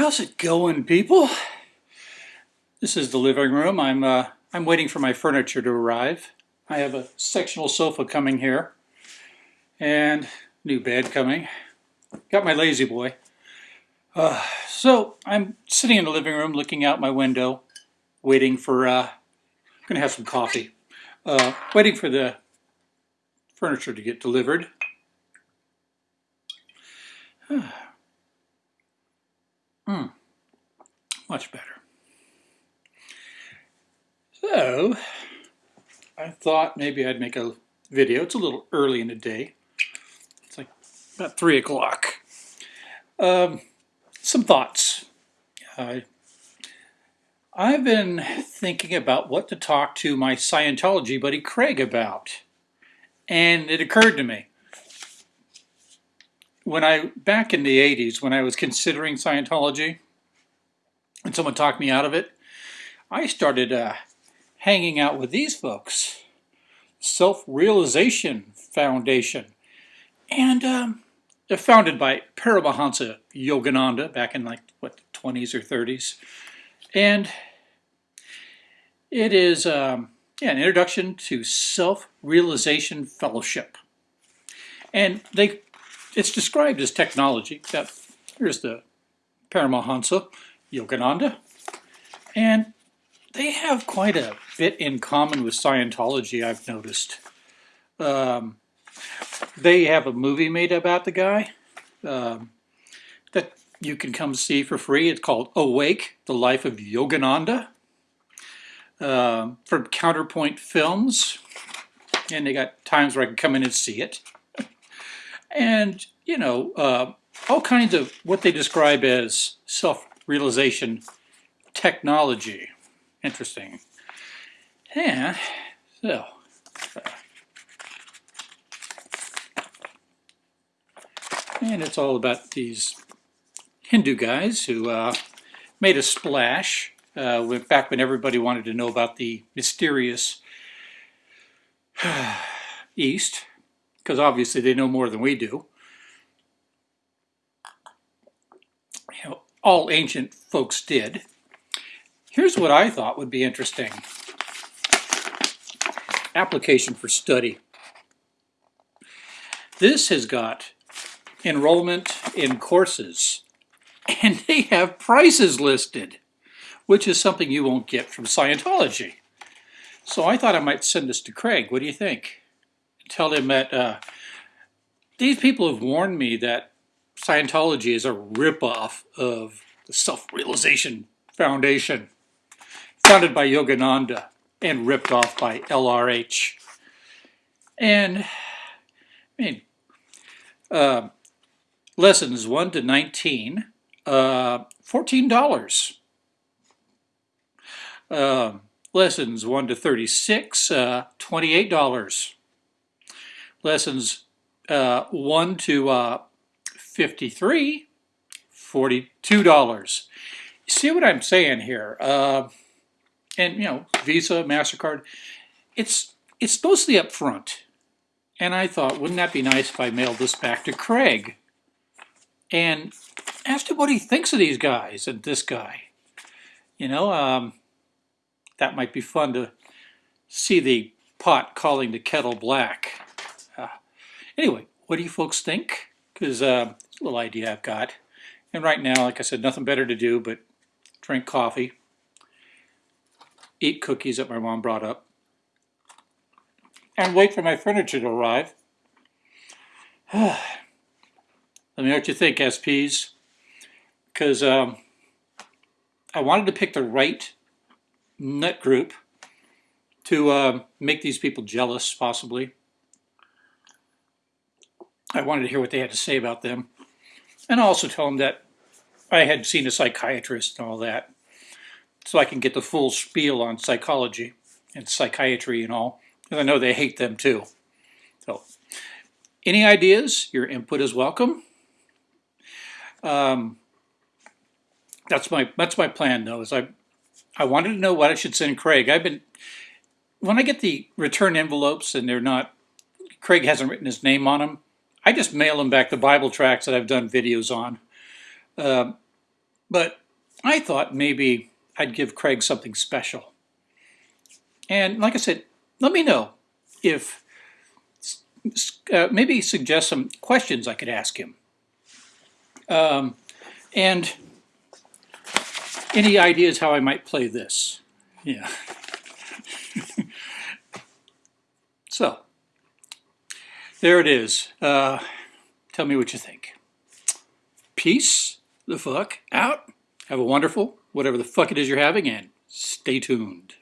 How's it going, people? This is the living room. I'm uh, I'm waiting for my furniture to arrive. I have a sectional sofa coming here, and new bed coming. Got my La-Z-Boy. Uh, so I'm sitting in the living room, looking out my window, waiting for. Uh, I'm gonna have some coffee. Uh, waiting for the furniture to get delivered. Hmm, much better. So, I thought maybe I'd make a video. It's a little early in the day. It's like about 3 o'clock. Um, some thoughts. Uh, I've been thinking about what to talk to my Scientology buddy Craig about. And it occurred to me when I back in the 80s when I was considering Scientology and someone talked me out of it, I started uh, hanging out with these folks, Self-Realization Foundation, and um, they're founded by Paramahansa Yogananda back in like what the 20s or 30s, and it is um, yeah, an introduction to self-realization fellowship. And they it's described as technology. That here's the Paramahansa Yogananda, and they have quite a bit in common with Scientology. I've noticed. Um, they have a movie made about the guy um, that you can come see for free. It's called Awake: The Life of Yogananda um, from Counterpoint Films, and they got times where I can come in and see it and, you know, uh, all kinds of what they describe as self-realization technology. Interesting. Yeah, so. And it's all about these Hindu guys who uh, made a splash uh, back when everybody wanted to know about the mysterious East because obviously they know more than we do. You know, all ancient folks did. Here's what I thought would be interesting. Application for study. This has got enrollment in courses and they have prices listed, which is something you won't get from Scientology. So I thought I might send this to Craig. What do you think? Tell him that uh, these people have warned me that Scientology is a ripoff of the Self-Realization Foundation, founded by Yogananda and ripped off by LRH. And, I mean, uh, lessons 1 to 19, uh, $14. Uh, lessons 1 to 36, uh, $28 lessons uh, 1 to uh, 53, $42. See what I'm saying here? Uh, and, you know, Visa, MasterCard, it's, it's mostly up front. And I thought, wouldn't that be nice if I mailed this back to Craig? And asked him what he thinks of these guys and this guy. You know, um, that might be fun to see the pot calling the kettle black. Anyway, what do you folks think? Because uh, a little idea I've got. And right now, like I said, nothing better to do but drink coffee, eat cookies that my mom brought up, and wait for my furniture to arrive. Let me know what you think, SPs. Because um, I wanted to pick the right nut group to uh, make these people jealous, possibly. I wanted to hear what they had to say about them. And also tell them that I had seen a psychiatrist and all that. So I can get the full spiel on psychology and psychiatry and all. Because I know they hate them too. So, any ideas? Your input is welcome. Um, that's my that's my plan though. Is I I wanted to know what I should send Craig. I've been when I get the return envelopes and they're not Craig hasn't written his name on them. I just mail them back the Bible tracts that I've done videos on. Uh, but I thought maybe I'd give Craig something special. And like I said, let me know if uh, maybe suggest some questions I could ask him. Um, and any ideas how I might play this? Yeah. so, there it is. Uh, tell me what you think. Peace the fuck out. Have a wonderful, whatever the fuck it is you're having, and stay tuned.